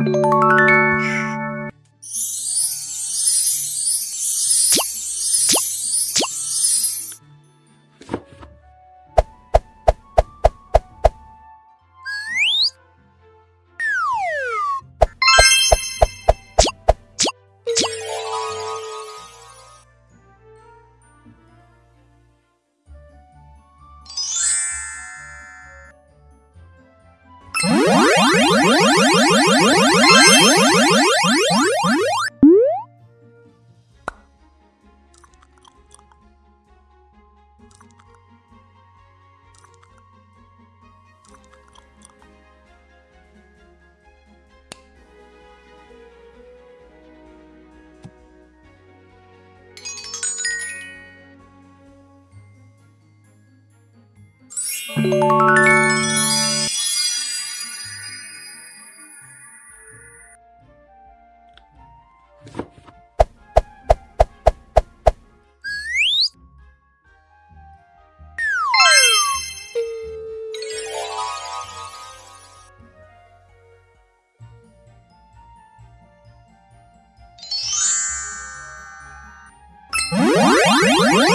you 야! Yeah!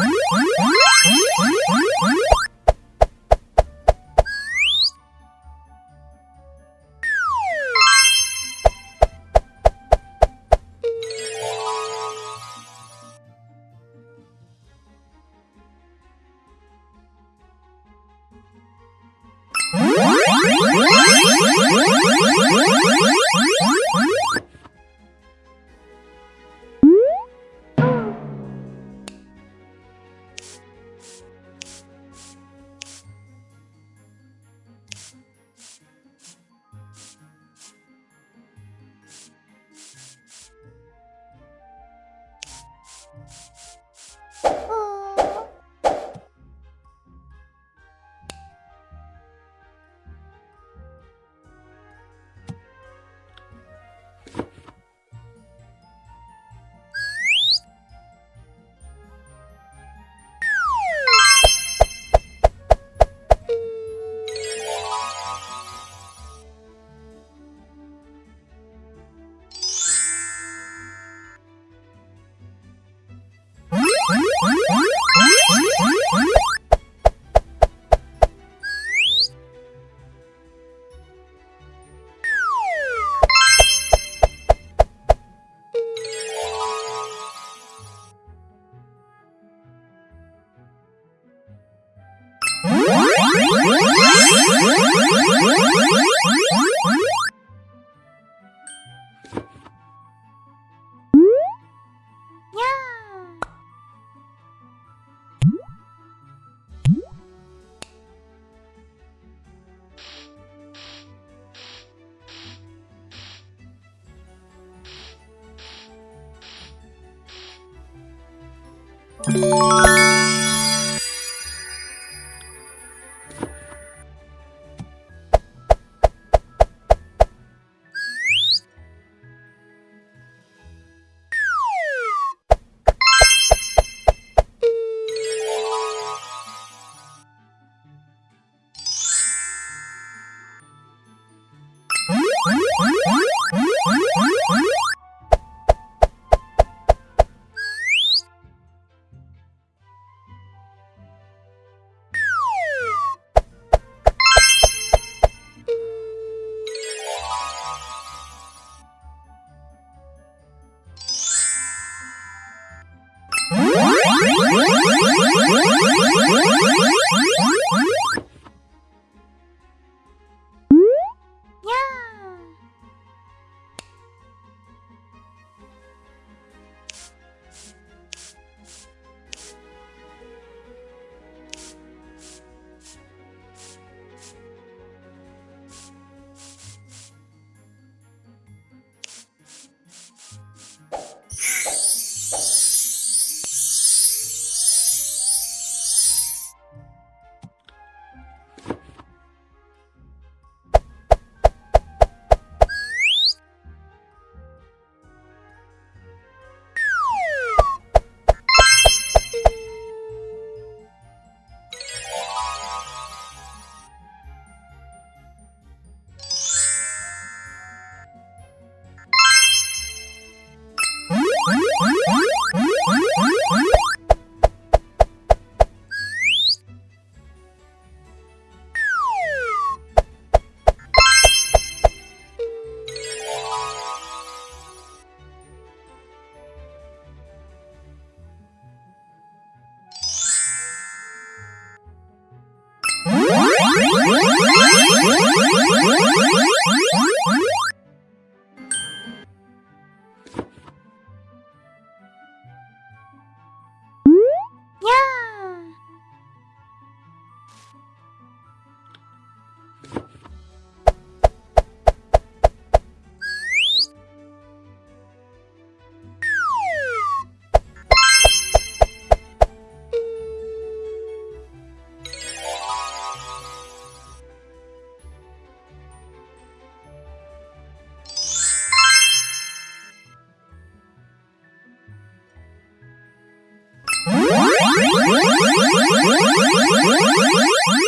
Oh, my God. Música Woo!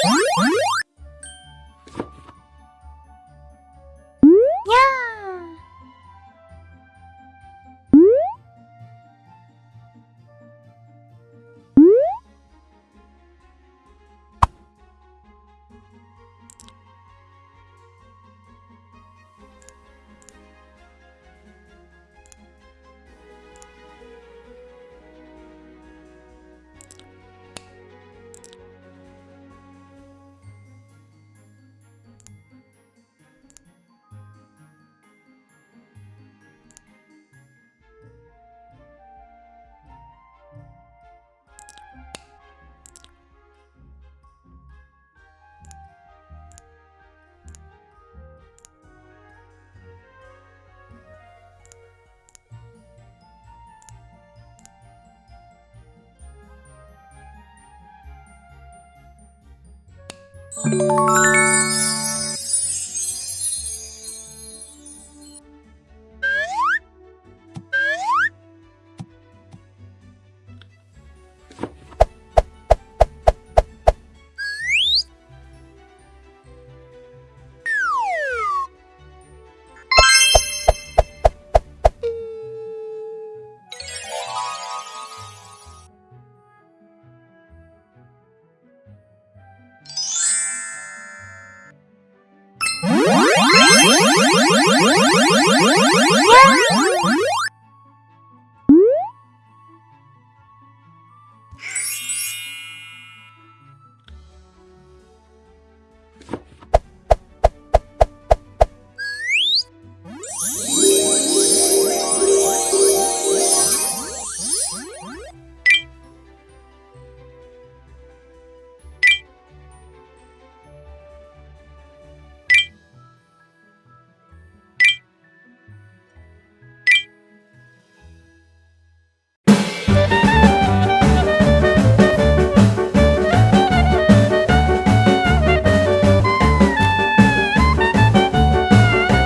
Música